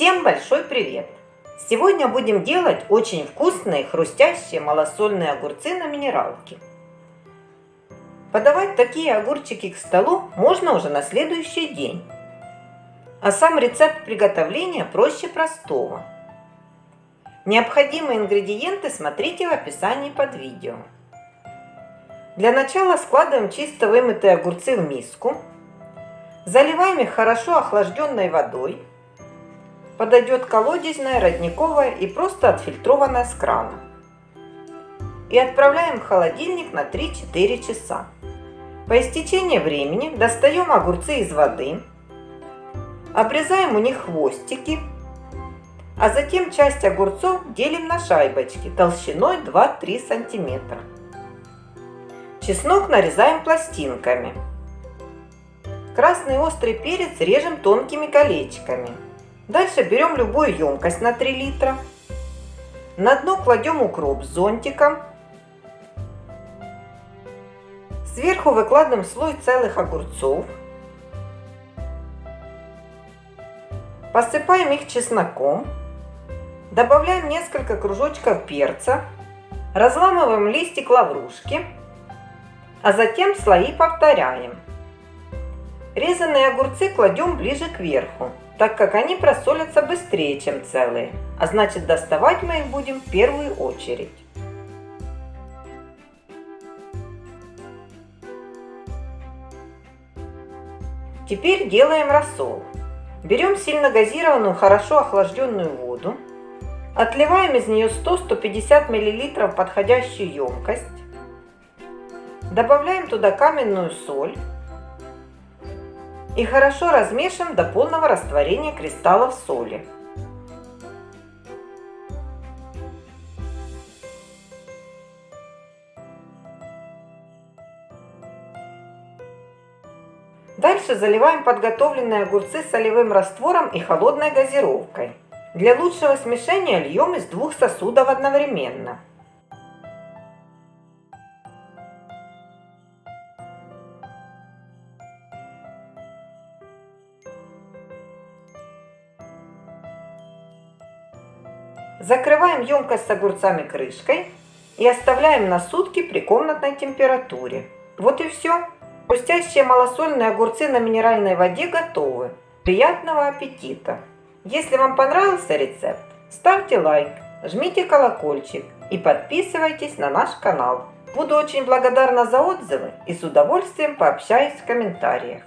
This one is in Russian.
Всем большой привет! Сегодня будем делать очень вкусные хрустящие малосольные огурцы на минералке. Подавать такие огурчики к столу можно уже на следующий день. А сам рецепт приготовления проще простого. Необходимые ингредиенты смотрите в описании под видео. Для начала складываем чисто вымытые огурцы в миску. Заливаем их хорошо охлажденной водой. Подойдет колодезная, родниковая и просто отфильтрованная с крана. И отправляем в холодильник на 3-4 часа. По истечении времени достаем огурцы из воды, обрезаем у них хвостики, а затем часть огурцов делим на шайбочки толщиной 2-3 сантиметра. Чеснок нарезаем пластинками. Красный острый перец режем тонкими колечками. Дальше берем любую емкость на 3 литра. На дно кладем укроп с зонтиком. Сверху выкладываем слой целых огурцов. Посыпаем их чесноком. Добавляем несколько кружочков перца. Разламываем листик лаврушки а затем слои повторяем. Резанные огурцы кладем ближе к верху, так как они просолятся быстрее, чем целые, а значит доставать мы их будем в первую очередь. Теперь делаем рассол. Берем сильно газированную, хорошо охлажденную воду, отливаем из нее 100-150 мл подходящую емкость, Добавляем туда каменную соль и хорошо размешиваем до полного растворения кристаллов соли. Дальше заливаем подготовленные огурцы солевым раствором и холодной газировкой. Для лучшего смешения льем из двух сосудов одновременно. Закрываем емкость с огурцами крышкой и оставляем на сутки при комнатной температуре. Вот и все. Хрустящие малосольные огурцы на минеральной воде готовы. Приятного аппетита! Если вам понравился рецепт, ставьте лайк, жмите колокольчик и подписывайтесь на наш канал. Буду очень благодарна за отзывы и с удовольствием пообщаюсь в комментариях.